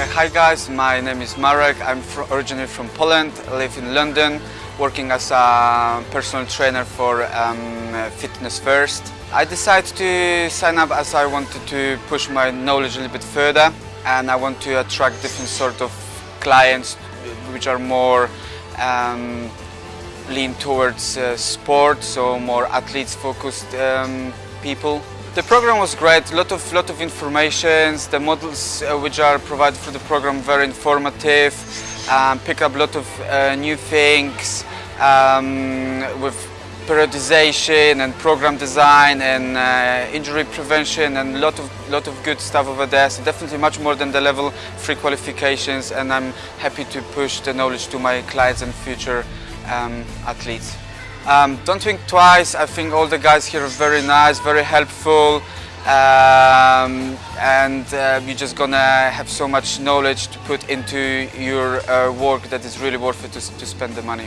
Hi guys, my name is Marek. I'm originally from Poland. I live in London, working as a personal trainer for um, Fitness First. I decided to sign up as I wanted to push my knowledge a little bit further and I want to attract different sort of clients which are more um, lean towards uh, sport, so more athletes focused um, people. The program was great, lot of, lot of information, the models uh, which are provided for the program very informative, um, pick up a lot of uh, new things um, with periodization and program design and uh, injury prevention and a lot of, lot of good stuff over there. So definitely much more than the level 3 qualifications and I'm happy to push the knowledge to my clients and future um, athletes. Um, don't think twice. I think all the guys here are very nice, very helpful, um, and uh, you're just gonna have so much knowledge to put into your uh, work that is really worth it to, to spend the money.